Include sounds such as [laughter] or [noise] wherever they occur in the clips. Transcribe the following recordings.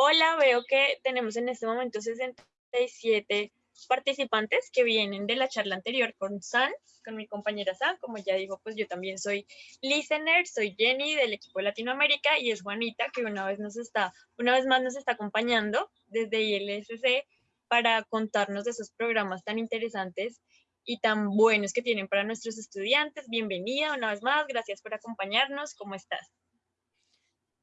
Hola, veo que tenemos en este momento 67 participantes que vienen de la charla anterior con San, con mi compañera San, como ya digo, pues yo también soy listener, soy Jenny del equipo Latinoamérica y es Juanita que una vez nos está, una vez más nos está acompañando desde ILSC para contarnos de esos programas tan interesantes y tan buenos que tienen para nuestros estudiantes. Bienvenida una vez más, gracias por acompañarnos, ¿cómo estás?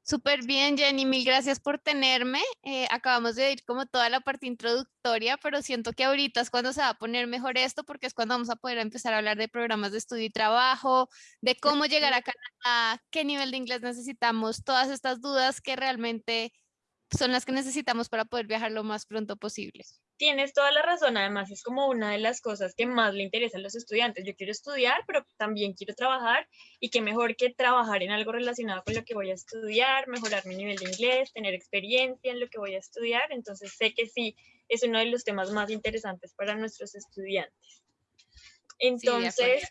Súper bien, Jenny, mil gracias por tenerme. Eh, acabamos de ir como toda la parte introductoria, pero siento que ahorita es cuando se va a poner mejor esto, porque es cuando vamos a poder empezar a hablar de programas de estudio y trabajo, de cómo llegar a Canadá, qué nivel de inglés necesitamos, todas estas dudas que realmente son las que necesitamos para poder viajar lo más pronto posible. Tienes toda la razón, además es como una de las cosas que más le interesa a los estudiantes. Yo quiero estudiar, pero también quiero trabajar y qué mejor que trabajar en algo relacionado con lo que voy a estudiar, mejorar mi nivel de inglés, tener experiencia en lo que voy a estudiar. Entonces sé que sí, es uno de los temas más interesantes para nuestros estudiantes. Entonces,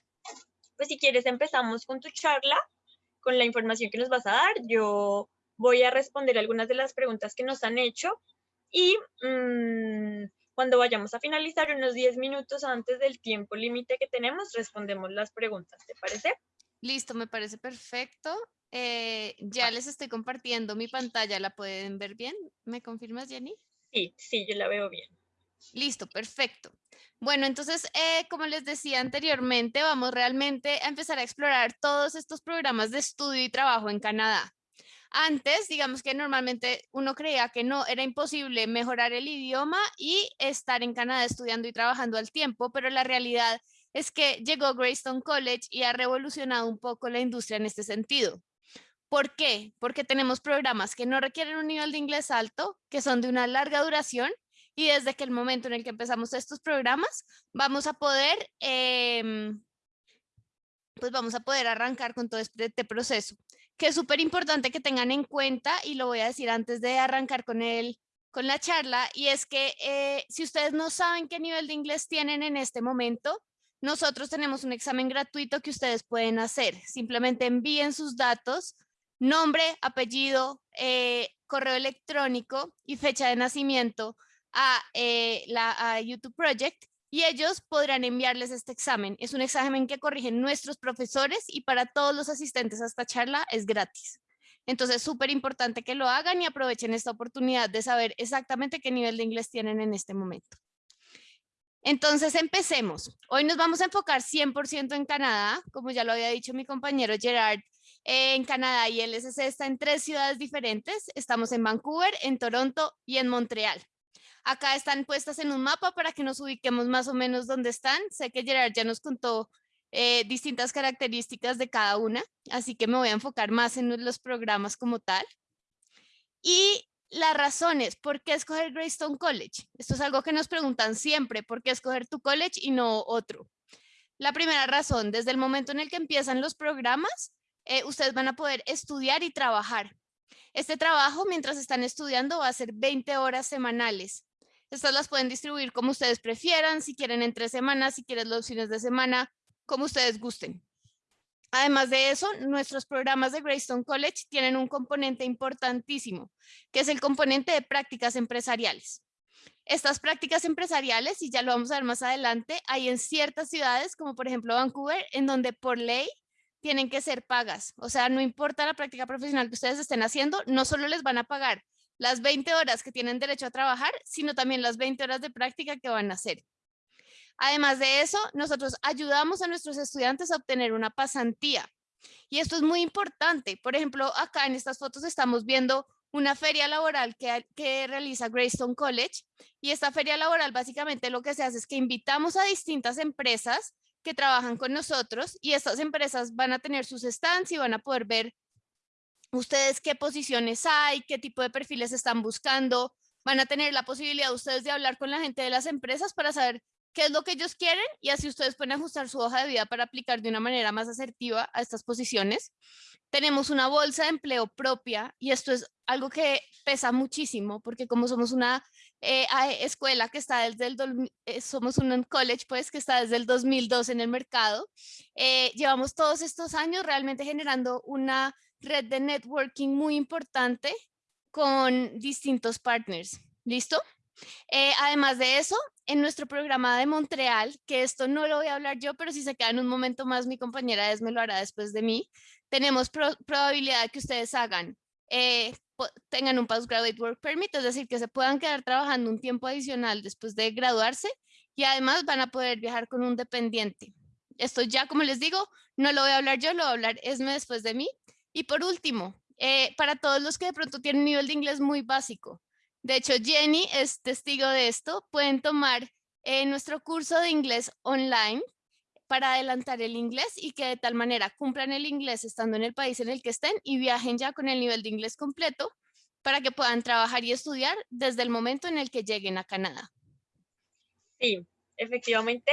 pues si quieres empezamos con tu charla, con la información que nos vas a dar. Yo voy a responder algunas de las preguntas que nos han hecho y mm, cuando vayamos a finalizar unos 10 minutos antes del tiempo límite que tenemos, respondemos las preguntas, ¿te parece? Listo, me parece perfecto. Eh, ya les estoy compartiendo mi pantalla, ¿la pueden ver bien? ¿Me confirmas, Jenny? Sí, sí, yo la veo bien. Listo, perfecto. Bueno, entonces, eh, como les decía anteriormente, vamos realmente a empezar a explorar todos estos programas de estudio y trabajo en Canadá. Antes, digamos que normalmente uno creía que no, era imposible mejorar el idioma y estar en Canadá estudiando y trabajando al tiempo, pero la realidad es que llegó Greystone College y ha revolucionado un poco la industria en este sentido. ¿Por qué? Porque tenemos programas que no requieren un nivel de inglés alto, que son de una larga duración y desde que el momento en el que empezamos estos programas vamos a poder, em, pues vamos a poder arrancar con todo este proceso que es súper importante que tengan en cuenta y lo voy a decir antes de arrancar con, el, con la charla y es que eh, si ustedes no saben qué nivel de inglés tienen en este momento, nosotros tenemos un examen gratuito que ustedes pueden hacer. Simplemente envíen sus datos, nombre, apellido, eh, correo electrónico y fecha de nacimiento a, eh, la, a YouTube Project y ellos podrán enviarles este examen. Es un examen que corrigen nuestros profesores y para todos los asistentes a esta charla es gratis. Entonces, súper importante que lo hagan y aprovechen esta oportunidad de saber exactamente qué nivel de inglés tienen en este momento. Entonces, empecemos. Hoy nos vamos a enfocar 100% en Canadá, como ya lo había dicho mi compañero Gerard, en Canadá y el SC está en tres ciudades diferentes. Estamos en Vancouver, en Toronto y en Montreal. Acá están puestas en un mapa para que nos ubiquemos más o menos dónde están. Sé que Gerard ya nos contó eh, distintas características de cada una, así que me voy a enfocar más en los programas como tal. Y las razones, ¿por qué escoger Greystone College? Esto es algo que nos preguntan siempre, ¿por qué escoger tu college y no otro? La primera razón, desde el momento en el que empiezan los programas, eh, ustedes van a poder estudiar y trabajar. Este trabajo, mientras están estudiando, va a ser 20 horas semanales. Estas las pueden distribuir como ustedes prefieran, si quieren en tres semanas, si quieren los fines de semana, como ustedes gusten. Además de eso, nuestros programas de Greystone College tienen un componente importantísimo, que es el componente de prácticas empresariales. Estas prácticas empresariales, y ya lo vamos a ver más adelante, hay en ciertas ciudades, como por ejemplo Vancouver, en donde por ley tienen que ser pagas. O sea, no importa la práctica profesional que ustedes estén haciendo, no solo les van a pagar las 20 horas que tienen derecho a trabajar, sino también las 20 horas de práctica que van a hacer. Además de eso, nosotros ayudamos a nuestros estudiantes a obtener una pasantía. Y esto es muy importante. Por ejemplo, acá en estas fotos estamos viendo una feria laboral que, que, realiza Greystone College. Y esta feria laboral básicamente lo que se hace es que invitamos a distintas empresas que trabajan con nosotros y estas empresas van a tener sus stands y van a poder ver ustedes qué posiciones hay, qué tipo de perfiles están buscando, van a tener la posibilidad ustedes de hablar con la gente de las empresas para saber qué es lo que ellos quieren y así ustedes pueden ajustar su hoja de vida para aplicar de una manera más asertiva a estas posiciones. Tenemos una bolsa de empleo propia y esto es algo que pesa muchísimo porque como somos una eh, escuela que está desde el, eh, somos un college pues que está desde el 2002 en el mercado, eh, llevamos todos estos años realmente generando una red de networking muy importante con distintos partners. ¿Listo? Eh, además de eso, en nuestro programa de Montreal, que esto no lo voy a hablar yo, pero si se queda en un momento más, mi compañera Esme lo hará después de mí, tenemos probabilidad de que ustedes hagan, eh, tengan un Postgraduate Work Permit, es decir, que se puedan quedar trabajando un tiempo adicional después de graduarse y además van a poder viajar con un dependiente. Esto ya, como les digo, no lo voy a hablar yo, lo va a hablar Esme después de mí. Y por último, eh, para todos los que de pronto tienen un nivel de inglés muy básico, de hecho, Jenny es testigo de esto. Pueden tomar eh, nuestro curso de inglés online para adelantar el inglés y que de tal manera cumplan el inglés estando en el país en el que estén y viajen ya con el nivel de inglés completo para que puedan trabajar y estudiar desde el momento en el que lleguen a Canadá. Sí, efectivamente,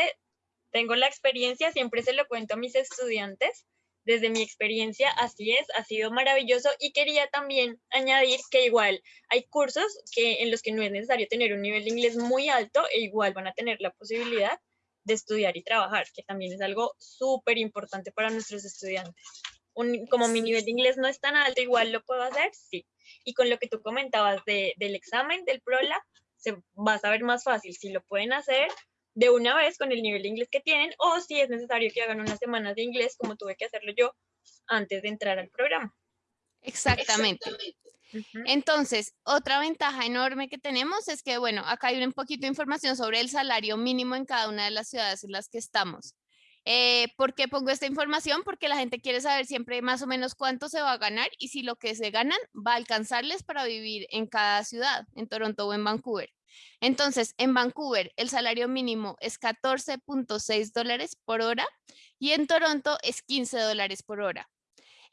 tengo la experiencia, siempre se lo cuento a mis estudiantes, desde mi experiencia, así es, ha sido maravilloso y quería también añadir que igual hay cursos que, en los que no es necesario tener un nivel de inglés muy alto e igual van a tener la posibilidad de estudiar y trabajar, que también es algo súper importante para nuestros estudiantes. como mi nivel de inglés no es tan alto, igual lo puedo hacer, sí. Y con lo que tú comentabas del examen del PROLA, se va a saber más fácil si lo pueden hacer de una vez con el nivel de inglés que tienen o si es necesario que hagan unas semanas de inglés como tuve que hacerlo yo antes de entrar al programa. Exactamente. Entonces, otra ventaja enorme que tenemos es que, bueno, acá hay un poquito de información sobre el salario mínimo en cada una de las ciudades en las que estamos. Eh, ¿Por qué pongo esta información? Porque la gente quiere saber siempre más o menos cuánto se va a ganar y si lo que se ganan va a alcanzarles para vivir en cada ciudad, en Toronto o en Vancouver. Entonces, en Vancouver el salario mínimo es 14.6 dólares por hora y en Toronto es 15 dólares por hora.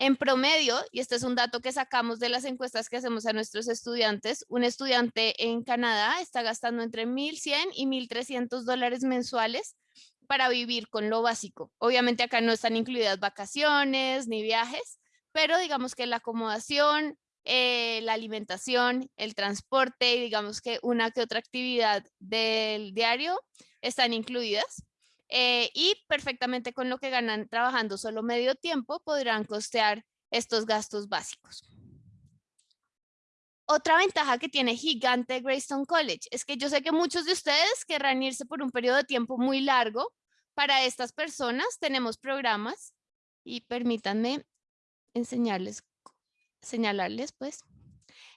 En promedio, y este es un dato que sacamos de las encuestas que hacemos a nuestros estudiantes, un estudiante en Canadá está gastando entre 1.100 y 1.300 dólares mensuales para vivir con lo básico. Obviamente acá no están incluidas vacaciones ni viajes, pero digamos que la acomodación, eh, la alimentación, el transporte y digamos que una que otra actividad del diario están incluidas. Eh, y perfectamente con lo que ganan trabajando solo medio tiempo podrán costear estos gastos básicos. Otra ventaja que tiene gigante Greystone College es que yo sé que muchos de ustedes querrán irse por un periodo de tiempo muy largo. Para estas personas tenemos programas y permítanme enseñarles señalarles, pues.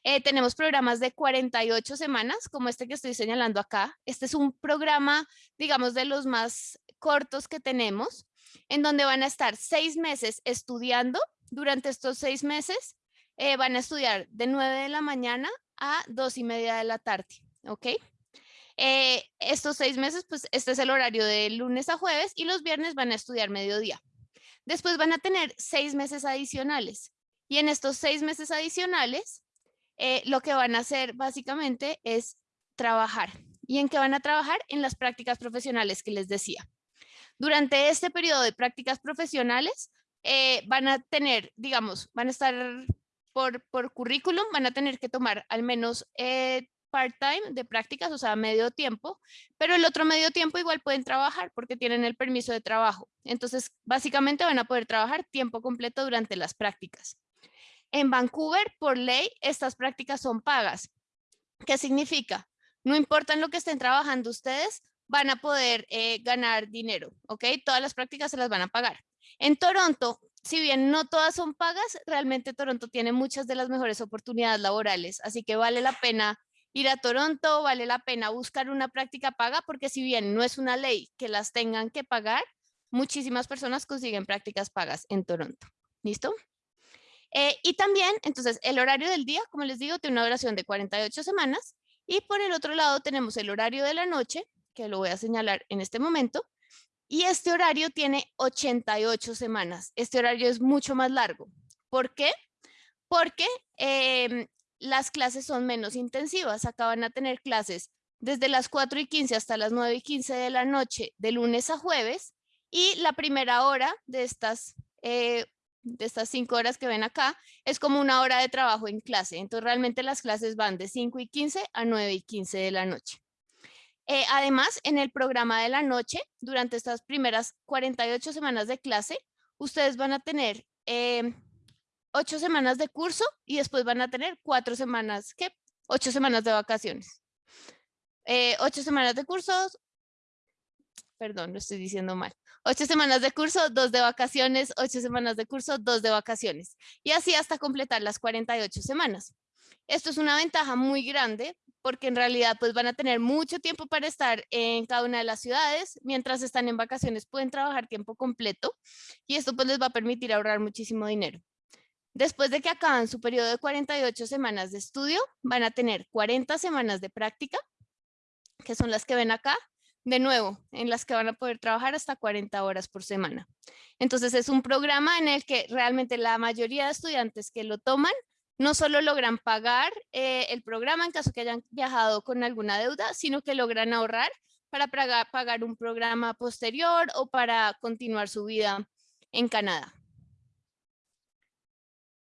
Eh, tenemos programas de 48 semanas, como este que estoy señalando acá. Este es un programa, digamos, de los más cortos que tenemos, en donde van a estar seis meses estudiando. Durante estos seis meses eh, van a estudiar de 9 de la mañana a 2 y media de la tarde, ¿ok? Eh, estos seis meses, pues este es el horario de lunes a jueves y los viernes van a estudiar mediodía. Después van a tener seis meses adicionales. Y en estos seis meses adicionales, eh, lo que van a hacer básicamente es trabajar. ¿Y en qué van a trabajar? En las prácticas profesionales que les decía. Durante este periodo de prácticas profesionales, eh, van a tener, digamos, van a estar por, por currículum, van a tener que tomar al menos eh, part-time de prácticas, o sea, medio tiempo, pero el otro medio tiempo igual pueden trabajar porque tienen el permiso de trabajo. Entonces, básicamente van a poder trabajar tiempo completo durante las prácticas. En Vancouver, por ley, estas prácticas son pagas. ¿Qué significa? No importa en lo que estén trabajando ustedes, van a poder eh, ganar dinero, ¿ok? Todas las prácticas se las van a pagar. En Toronto, si bien no todas son pagas, realmente Toronto tiene muchas de las mejores oportunidades laborales, así que vale la pena ir a Toronto, vale la pena buscar una práctica paga, porque si bien no es una ley que las tengan que pagar, muchísimas personas consiguen prácticas pagas en Toronto. ¿Listo? Eh, y también, entonces, el horario del día, como les digo, tiene una duración de 48 semanas. Y por el otro lado tenemos el horario de la noche, que lo voy a señalar en este momento. Y este horario tiene 88 semanas. Este horario es mucho más largo. ¿Por qué? Porque em, las clases son menos intensivas. Acaban a tener clases desde las 4 y 15 hasta las 9 y 15 de la noche, de lunes a jueves. Y la primera hora de estas eh, de estas cinco horas que ven acá, es como una hora de trabajo en clase. Entonces realmente las clases van de 5 y 15 a 9 y 15 de la noche. Eh, además, en el programa de la noche, durante estas primeras 48 semanas de clase, ustedes van a tener em, ocho semanas de curso y después van a tener cuatro semanas, ¿qué? Ocho semanas de vacaciones. Eh, ocho semanas de cursos, perdón, lo estoy diciendo mal. Ocho semanas de curso, dos de vacaciones, ocho semanas de curso, dos de vacaciones. Y así hasta completar las 48 semanas. Esto es una ventaja muy grande porque en realidad pues van a tener mucho tiempo para estar en cada una de las ciudades. Mientras están en vacaciones pueden trabajar tiempo completo y esto pues les va a permitir ahorrar muchísimo dinero. Después de que acaban su periodo de 48 semanas de estudio, van a tener 40 semanas de práctica, que son las que ven acá, de nuevo, en las que van a poder trabajar hasta 40 horas por semana. Entonces es un programa en el que realmente la mayoría de estudiantes que lo toman no solo logran pagar eh, el programa en caso que hayan viajado con alguna deuda, sino que logran ahorrar para pagar, un programa posterior o para continuar su vida en Canadá.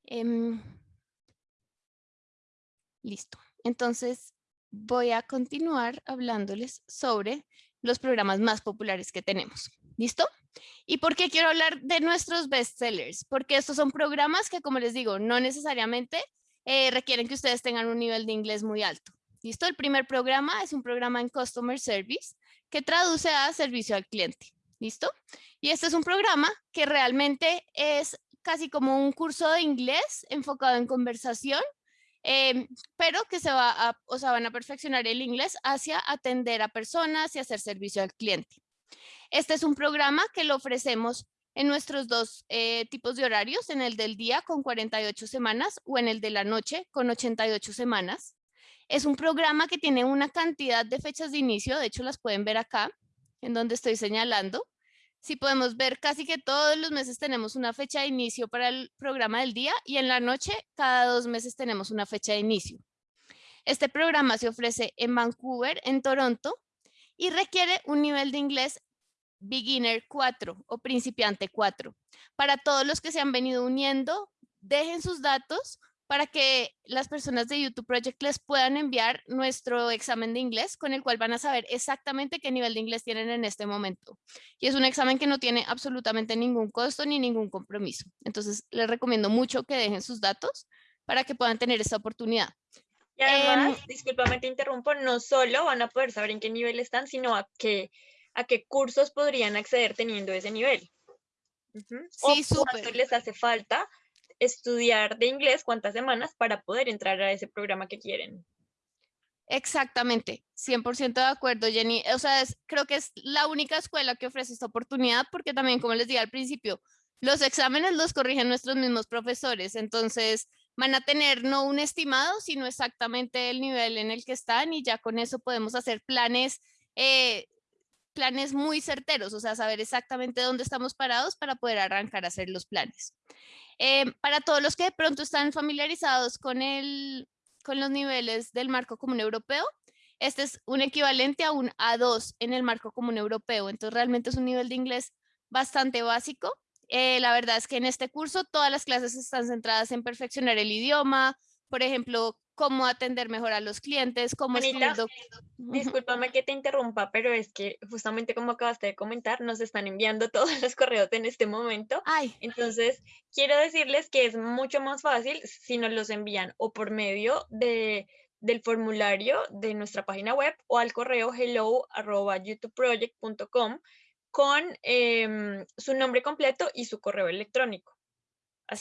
Em, listo. Entonces voy a continuar hablándoles sobre los programas más populares que tenemos. ¿Listo? ¿Y por qué quiero hablar de nuestros bestsellers? Porque estos son programas que, como les digo, no necesariamente eh, requieren que ustedes tengan un nivel de inglés muy alto. ¿Listo? El primer programa es un programa en Customer Service que traduce a servicio al cliente. ¿Listo? Y este es un programa que realmente es casi como un curso de inglés enfocado en conversación, em, pero que se va a, o sea, van a perfeccionar el inglés hacia atender a personas y hacer servicio al cliente. Este es un programa que lo ofrecemos en nuestros dos eh, tipos de horarios, en el del día con 48 semanas o en el de la noche con 88 semanas. Es un programa que tiene una cantidad de fechas de inicio, de hecho las pueden ver acá, en donde estoy señalando. Si podemos ver, casi que todos los meses tenemos una fecha de inicio para el programa del día y en la noche cada dos meses tenemos una fecha de inicio. Este programa se ofrece en Vancouver, en Toronto, y requiere un nivel de inglés beginner 4 o principiante 4. Para todos los que se han venido uniendo, dejen sus datos para que las personas de YouTube Project les puedan enviar nuestro examen de inglés con el cual van a saber exactamente qué nivel de inglés tienen en este momento. Y es un examen que no tiene absolutamente ningún costo ni ningún compromiso. Entonces les recomiendo mucho que dejen sus datos para que puedan tener esta oportunidad. Y además, eh, discúlpame te interrumpo, no solo van a poder saber en qué nivel están, sino a qué a qué cursos podrían acceder teniendo ese nivel. Sí, o cuánto les hace falta estudiar de inglés, cuántas semanas para poder entrar a ese programa que quieren. Exactamente, 100% de acuerdo, Jenny. O sea, creo que es la única escuela que ofrece esta oportunidad porque también, como les dije al principio, los exámenes los corrigen nuestros mismos profesores, entonces van a tener no un estimado, sino exactamente el nivel en el que están y ya con eso podemos hacer planes eh, planes muy certeros, o sea, saber exactamente dónde estamos parados para poder arrancar a hacer los planes. Eh, para todos los que de pronto están familiarizados con los niveles del marco común europeo, este es un equivalente a un A2 en el marco común europeo, entonces realmente es un nivel de inglés bastante básico. Eh, la verdad es que en este curso todas las clases están centradas en perfeccionar el idioma, por ejemplo, cómo atender mejor a los clientes, cómo Anita, Discúlpame que te interrumpa, pero es que justamente como acabaste de comentar, nos están enviando [laughs] todos los correos en este momento. Ay. Entonces, quiero decirles que es mucho más fácil si nos los envían o por medio de, del formulario de nuestra página web o al correo hello youtubeproject.com con em, su nombre completo y su correo electrónico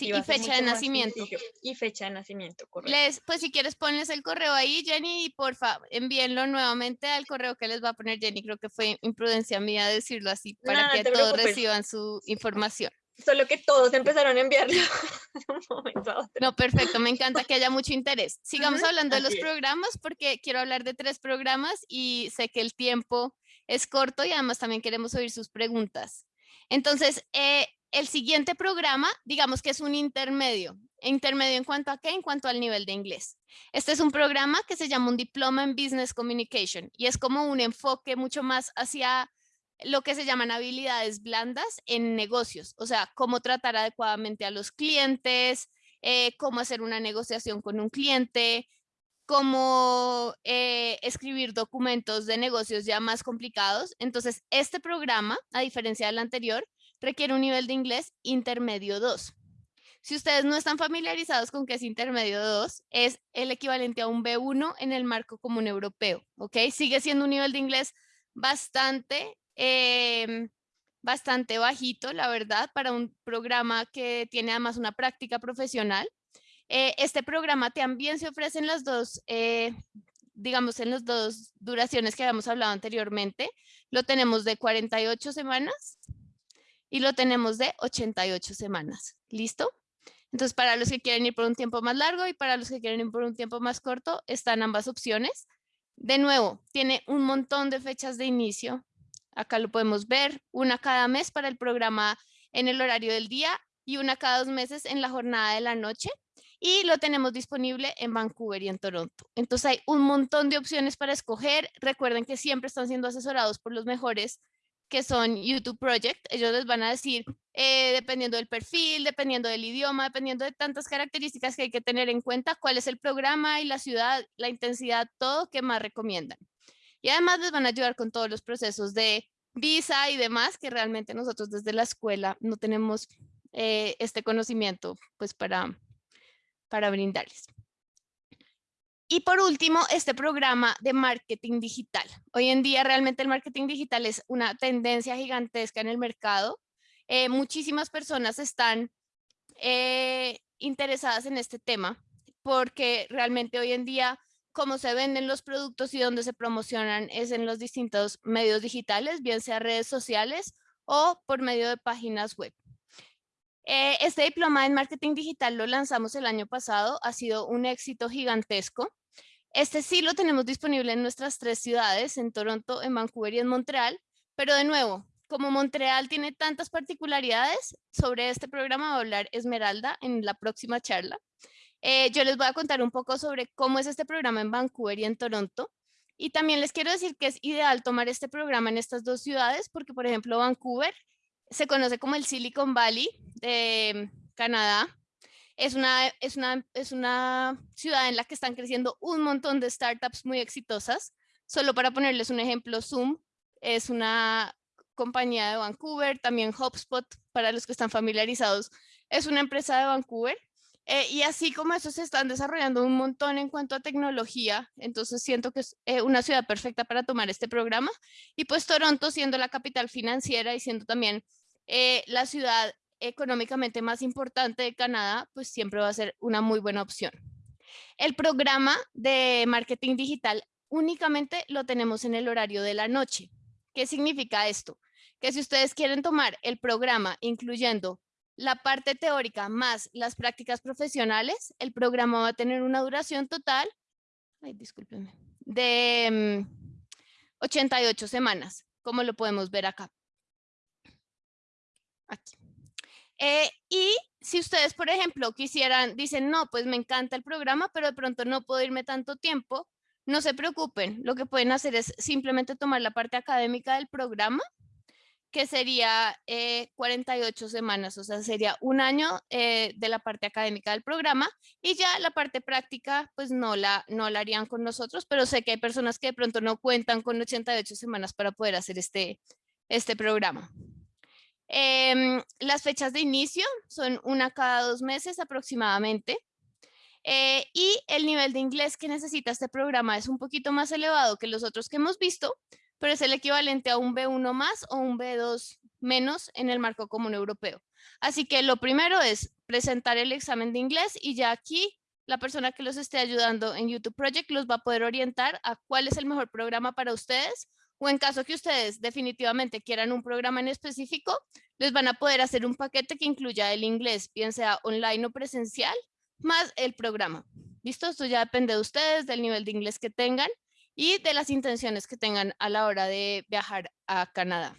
y fecha de nacimiento. Y fecha de nacimiento, correcto. Les, pues si quieres ponles el correo ahí, Jenny, y por favor envíenlo nuevamente al correo que les va a poner Jenny. Creo que fue imprudencia mía decirlo así para que todos reciban su información. Solo que todos empezaron a enviarlo [laughs] un momento a otro. No, perfecto, me encanta que haya mucho interés. Sigamos hablando de los programas porque quiero hablar de tres programas y sé que el tiempo es corto y además también queremos oír sus preguntas. Entonces, eh, el siguiente programa, digamos que es un intermedio. ¿Intermedio en cuanto a qué? En cuanto al nivel de inglés. Este es un programa que se llama un Diploma en Business Communication y es como un enfoque mucho más hacia lo que se llaman habilidades blandas en negocios, o sea, cómo tratar adecuadamente a los clientes, eh, cómo hacer una negociación con un cliente, cómo eh, escribir documentos de negocios ya más complicados. Entonces, este programa, a diferencia del anterior, requiere un nivel de inglés intermedio 2. Si ustedes no están familiarizados con qué es intermedio 2, es el equivalente a un B1 en el marco común europeo, ¿ok? Sigue siendo un nivel de inglés bastante, em, bastante bajito, la verdad, para un programa que tiene además una práctica profesional. Eh, este programa también se ofrece en las dos, eh, digamos, en las dos duraciones que habíamos hablado anteriormente. Lo tenemos de 48 semanas y lo tenemos de 88 semanas. ¿Listo? Entonces, para los que quieren ir por un tiempo más largo y para los que quieren ir por un tiempo más corto, están ambas opciones. De nuevo, tiene un montón de fechas de inicio. Acá lo podemos ver, una cada mes para el programa en el horario del día y una cada dos meses en la jornada de la noche. Y lo tenemos disponible en Vancouver y en Toronto. Entonces hay un montón de opciones para escoger. Recuerden que siempre están siendo asesorados por los mejores que son YouTube Project, ellos les van a decir, eh, dependiendo del perfil, dependiendo del idioma, dependiendo de tantas características que hay que tener en cuenta, cuál es el programa y la ciudad, la intensidad, todo que más recomiendan. Y además les van a ayudar con todos los procesos de visa y demás, que realmente nosotros desde la escuela no tenemos eh, este conocimiento pues para, para brindarles. Y por último, este programa de marketing digital. Hoy en día realmente el marketing digital es una tendencia gigantesca en el mercado. Eh, muchísimas personas están eh, interesadas en este tema porque realmente hoy en día cómo se venden los productos y dónde se promocionan es en los distintos medios digitales, bien sea redes sociales o por medio de páginas web. Eh, este diploma en marketing digital lo lanzamos el año pasado, ha sido un éxito gigantesco. Este sí lo tenemos disponible en nuestras tres ciudades, en Toronto, en Vancouver y en Montreal, pero de nuevo, como Montreal tiene tantas particularidades, sobre este programa va a hablar Esmeralda en la próxima charla. Eh, yo les voy a contar un poco sobre cómo es este programa en Vancouver y en Toronto. Y también les quiero decir que es ideal tomar este programa en estas dos ciudades porque, por ejemplo, Vancouver se conoce como el Silicon Valley de Canadá es una, es, una, es una ciudad en la que están creciendo un montón de startups muy exitosas. Solo para ponerles un ejemplo, Zoom es una compañía de Vancouver, también HubSpot, para los que están familiarizados, es una empresa de Vancouver. Eh, y así como eso se están desarrollando un montón en cuanto a tecnología, entonces siento que es eh, una ciudad perfecta para tomar este programa. Y pues Toronto siendo la capital financiera y siendo también eh, la ciudad económicamente más importante de Canadá, pues siempre va a ser una muy buena opción. El programa de marketing digital únicamente lo tenemos en el horario de la noche. ¿Qué significa esto? Que si ustedes quieren tomar el programa incluyendo la parte teórica más las prácticas profesionales, el programa va a tener una duración total ay, discúlpenme, de 88 mm, semanas, como lo podemos ver acá. Aquí. Eh, y si ustedes, por ejemplo, quisieran, dicen, no, pues me encanta el programa, pero de pronto no puedo irme tanto tiempo, no se preocupen. Lo que pueden hacer es simplemente tomar la parte académica del programa, que sería 48 eh, semanas, o sea, sería un año eh, de la parte académica del programa y ya la parte práctica, pues no la, no la harían con nosotros, pero sé que hay personas que de pronto no cuentan con 88 semanas para poder hacer este, este programa. Em, las fechas de inicio son una cada dos meses aproximadamente. Eh, y el nivel de inglés que necesita este programa es un poquito más elevado que los otros que hemos visto, pero es el equivalente a un B1 más o un B2 menos en el marco común europeo. Así que lo primero es presentar el examen de inglés y ya aquí la persona que los esté ayudando en YouTube Project los va a poder orientar a cuál es el mejor programa para ustedes o en caso que ustedes definitivamente quieran un programa en específico, les van a poder hacer un paquete que incluya el inglés, bien sea online o presencial, más el programa. ¿Listo? Esto ya depende de ustedes, del nivel de inglés que tengan y de las intenciones que tengan a la hora de viajar a Canadá.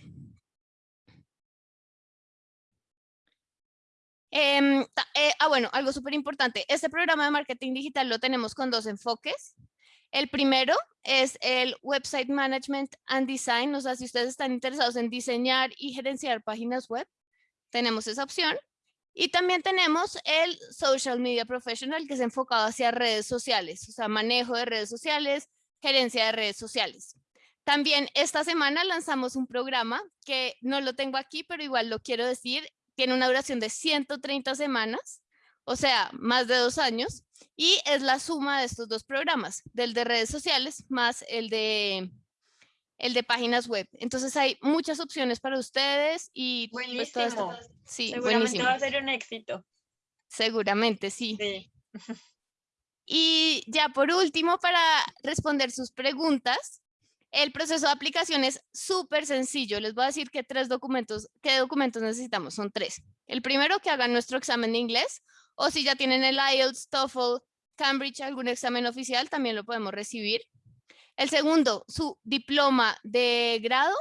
Em, eh, ah, bueno, algo súper importante. Este programa de marketing digital lo tenemos con dos enfoques. El primero es el Website Management and Design, o sea, si ustedes están interesados en diseñar y gerenciar páginas web, tenemos esa opción. Y también tenemos el Social Media Professional, que es enfocado hacia redes sociales, o sea, manejo de redes sociales, gerencia de redes sociales. También esta semana lanzamos un programa que no lo tengo aquí, pero igual lo quiero decir, tiene una duración de 130 semanas, o sea, más de dos años, y es la suma de estos dos programas, del de redes sociales más el de, el de páginas web. Entonces hay muchas opciones para ustedes y pues, buenísimo. sí, Seguramente va a ser un éxito. Seguramente, sí. Sí. [laughs] Y ya por último, para responder sus preguntas, el proceso de aplicación es súper sencillo. Les voy a decir que tres documentos, qué documentos necesitamos, son tres. El primero, que hagan nuestro examen de inglés, o si ya tienen el IELTS, TOEFL, Cambridge, algún examen oficial, también lo podemos recibir. El segundo, su diploma de grado,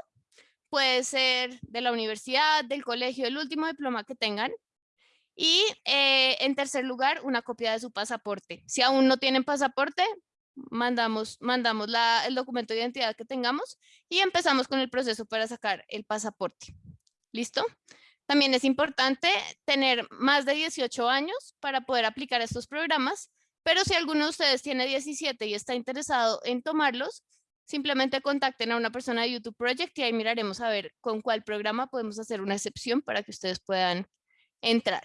puede ser de la universidad, del colegio, el último diploma que tengan. Y eh, en tercer lugar, una copia de su pasaporte. Si aún no tienen pasaporte, mandamos, mandamos el documento de identidad que tengamos y empezamos con el proceso para sacar el pasaporte. ¿Listo? También es importante tener más de 18 años para poder aplicar estos programas, pero si alguno de ustedes tiene 17 y está interesado en tomarlos, simplemente contacten a una persona de YouTube Project y ahí miraremos a ver con cuál programa podemos hacer una excepción para que ustedes puedan entrar.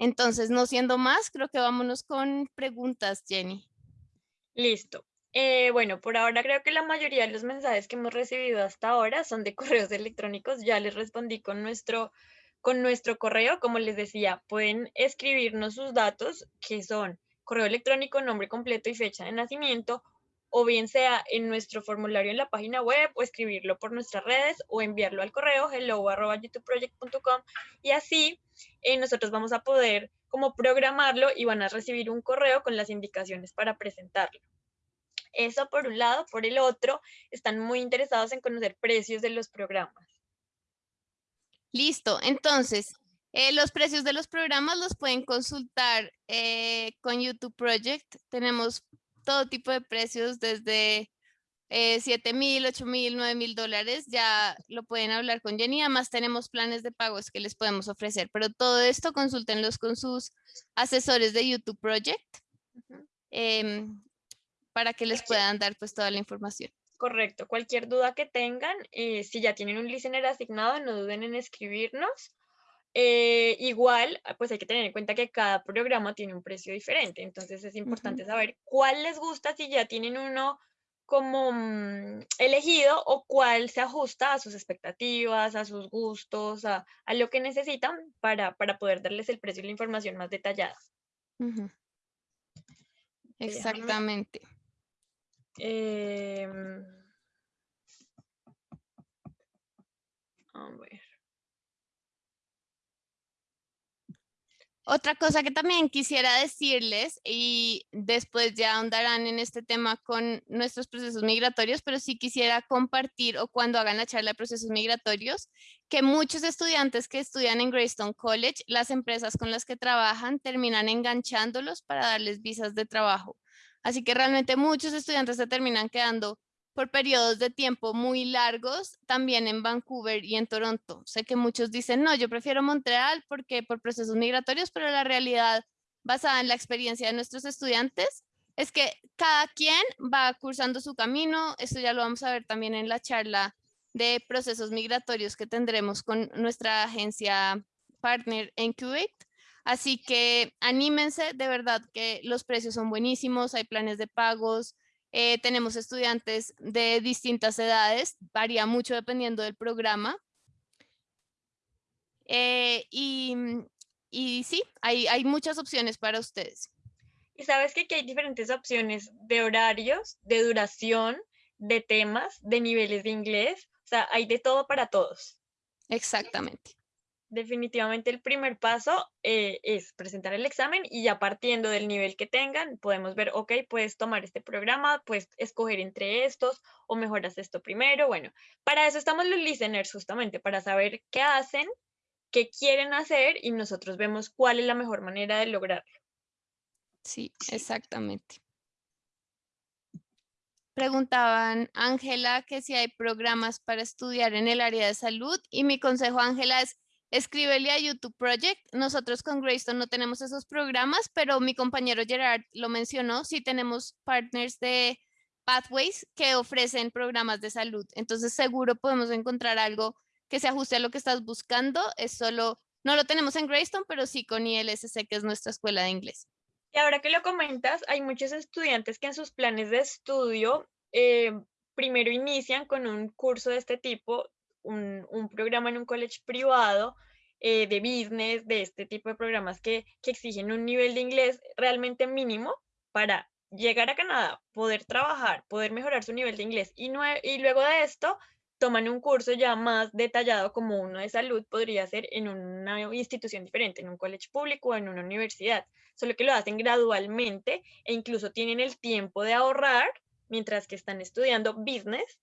Entonces, no siendo más, creo que vámonos con preguntas, Jenny. Listo. Eh, bueno, por ahora creo que la mayoría de los mensajes que hemos recibido hasta ahora son de [laughs] correos electrónicos. Ya les respondí con nuestro, con nuestro correo. Como les decía, pueden escribirnos sus datos, que son correo electrónico, nombre completo y fecha de nacimiento, o bien sea en nuestro formulario en la página web o escribirlo por nuestras redes o enviarlo al correo hello.youtubeproject.com y así eh, nosotros vamos a poder como programarlo y van a recibir un correo con las indicaciones para presentarlo. Eso por un lado. Por el otro, están muy interesados en conocer precios de los programas. Listo. Entonces, eh, los precios de los programas los pueden consultar eh, con YouTube Project. Tenemos todo tipo de precios desde eh, 7 mil, 8 mil, 9 mil dólares, ya lo pueden hablar con Jenny, además tenemos planes de pagos que les podemos ofrecer, pero todo esto consúltenlos con sus asesores de YouTube Project em, para que les puedan dar pues toda la información. Correcto, cualquier duda que tengan, eh, si ya tienen un listener asignado, no duden en escribirnos eh, igual, ah, pues hay que tener en cuenta que cada programa tiene un precio diferente, entonces es importante saber cuál les gusta si ya tienen uno como mm, elegido o cuál se ajusta a sus expectativas, a sus gustos, a, lo que necesitan para, poder darles el precio y la información más detallada. Exactamente. Em, a ver. Otra cosa que también quisiera decirles, y después ya ahondarán en este tema con nuestros procesos migratorios, pero sí quisiera compartir o cuando hagan la charla de procesos migratorios, que muchos estudiantes que estudian en Greystone College, las empresas con las que trabajan terminan enganchándolos para darles visas de trabajo. Así que realmente muchos estudiantes se terminan quedando por periodos de tiempo muy largos, también en Vancouver y en Toronto. Sé que muchos dicen, no, yo prefiero Montreal porque por procesos migratorios, pero la realidad basada en la experiencia de nuestros estudiantes es que cada quien va cursando su camino. Esto ya lo vamos a ver también en la charla de procesos migratorios que tendremos con nuestra agencia partner en Kuwait. Así que anímense, de verdad que los precios son buenísimos, hay planes de pagos, eh, tenemos estudiantes de distintas edades, varía mucho dependiendo del programa. Eh, y, y, sí, hay, hay muchas opciones para ustedes. Y sabes que aquí hay diferentes opciones de horarios, de duración, de temas, de niveles de inglés. O sea, hay de todo para todos. Exactamente definitivamente el primer paso eh, es presentar el examen y ya partiendo del nivel que tengan, podemos ver, ok, puedes tomar este programa, puedes escoger entre estos o mejoras esto primero. Bueno, para eso estamos los listeners justamente, para saber qué hacen, qué quieren hacer y nosotros vemos cuál es la mejor manera de lograrlo. Sí, exactamente. Preguntaban Ángela que si hay programas para estudiar en el área de salud y mi consejo Ángela es escríbele a YouTube Project. Nosotros con Greystone no tenemos esos programas, pero mi compañero Gerard lo mencionó. Sí tenemos partners de Pathways que ofrecen programas de salud. Entonces seguro podemos encontrar algo que se ajuste a lo que estás buscando. Es solo No lo tenemos en Greystone, pero sí con ILSC, que es nuestra escuela de inglés. Y ahora que lo comentas, hay muchos estudiantes que en sus planes de estudio eh, primero inician con un curso de este tipo, un, programa en un college privado eh, de business, de este tipo de programas que, que exigen un nivel de inglés realmente mínimo para llegar a Canadá, poder trabajar, poder mejorar su nivel de inglés. Y, y luego de esto toman un curso ya más detallado como uno de salud podría ser en una institución diferente, en un college público o en una universidad, solo que lo hacen gradualmente e incluso tienen el tiempo de ahorrar mientras que están estudiando business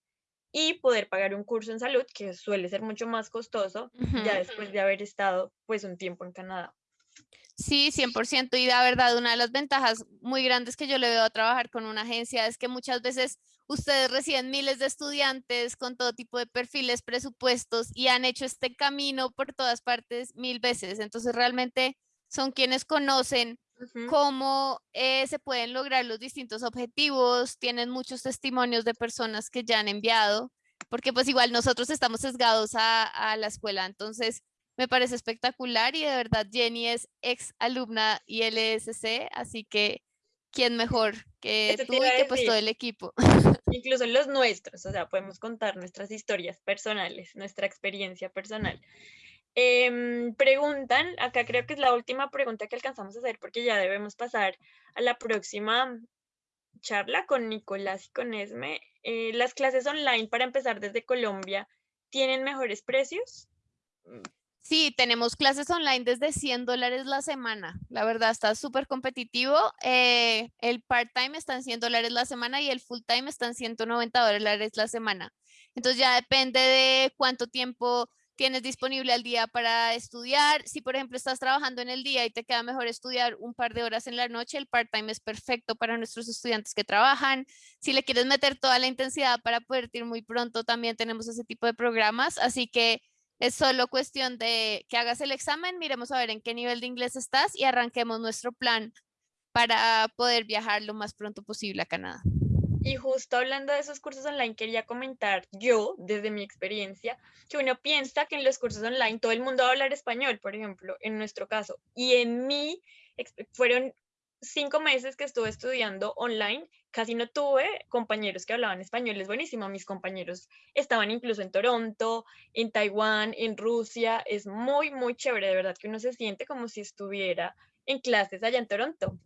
y poder pagar un curso en salud que suele ser mucho más costoso ya después de haber estado pues un tiempo en Canadá. Sí, 100%. Y la verdad, una de las ventajas muy grandes que yo le veo a trabajar con una agencia es que muchas veces ustedes reciben miles de estudiantes con todo tipo de perfiles, presupuestos y han hecho este camino por todas partes mil veces. Entonces, realmente son quienes conocen cómo eh, se pueden lograr los distintos objetivos, tienen muchos testimonios de personas que ya han enviado, porque pues igual nosotros estamos sesgados a, a la escuela, entonces me parece espectacular y de verdad Jenny es ex alumna ILSC, así que quién mejor que tú y que pues todo el equipo. Incluso los nuestros, o sea, podemos contar nuestras historias personales, nuestra experiencia personal. Em, preguntan, acá creo que es la última pregunta que alcanzamos a hacer porque ya debemos pasar a la próxima charla con Nicolás y con Esme. Eh, ¿Las clases online para empezar desde Colombia tienen mejores precios? Sí, tenemos clases online desde 100 dólares la semana. La verdad está súper competitivo. Eh, el part-time está en 100 dólares la semana y el full-time está en 190 dólares la semana. Entonces ya depende de cuánto tiempo tienes disponible al día para estudiar. Si, por ejemplo, estás trabajando en el día y te queda mejor estudiar un par de horas en la noche, el part-time es perfecto para nuestros estudiantes que trabajan. Si le quieres meter toda la intensidad para poder ir muy pronto, también tenemos ese tipo de programas. Así que es solo cuestión de que hagas el examen, miremos a ver en qué nivel de inglés estás y arranquemos nuestro plan para poder viajar lo más pronto posible a Canadá. Y justo hablando de esos cursos online, quería comentar yo, desde mi experiencia, que uno piensa que en los cursos online todo el mundo va a hablar español, por ejemplo, en nuestro caso. Y en mí fueron cinco meses que estuve estudiando online, casi no tuve compañeros que hablaban español, es buenísimo. Mis compañeros estaban incluso en Toronto, en Taiwán, en Rusia. Es muy, muy chévere, de verdad que uno se siente como si estuviera en clases allá en Toronto.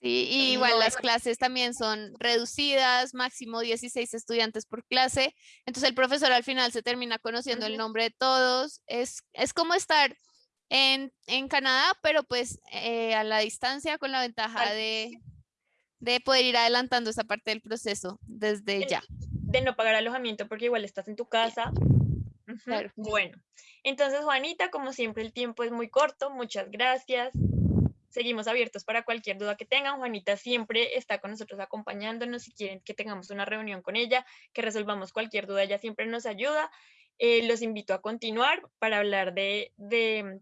Sí, y igual las clases también son reducidas, máximo 16 estudiantes por clase. Entonces el profesor al final se termina conociendo el nombre de todos. Es, es como estar en, en Canadá, pero pues eh, a la distancia con la ventaja de, de poder ir adelantando esa parte del proceso desde ya. De no pagar alojamiento porque igual estás en tu casa. Bueno, entonces Juanita, como siempre el tiempo es muy corto, muchas gracias. Seguimos abiertos para cualquier duda que tengan. Juanita siempre está con nosotros acompañándonos. Si quieren que tengamos una reunión con ella, que resolvamos cualquier duda, ella siempre nos ayuda. Eh, los invito a continuar para hablar de,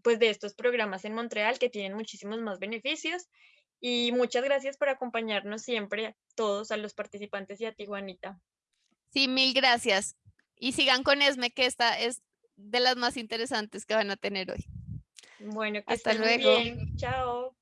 pues de estos programas en Montreal que tienen muchísimos más beneficios. Y muchas gracias por acompañarnos siempre, todos, a los participantes y a ti, Juanita. Sí, mil gracias. Y sigan con Esme, que esta es de las más interesantes que van a tener hoy. Bueno, que Hasta luego. Bien. Chao.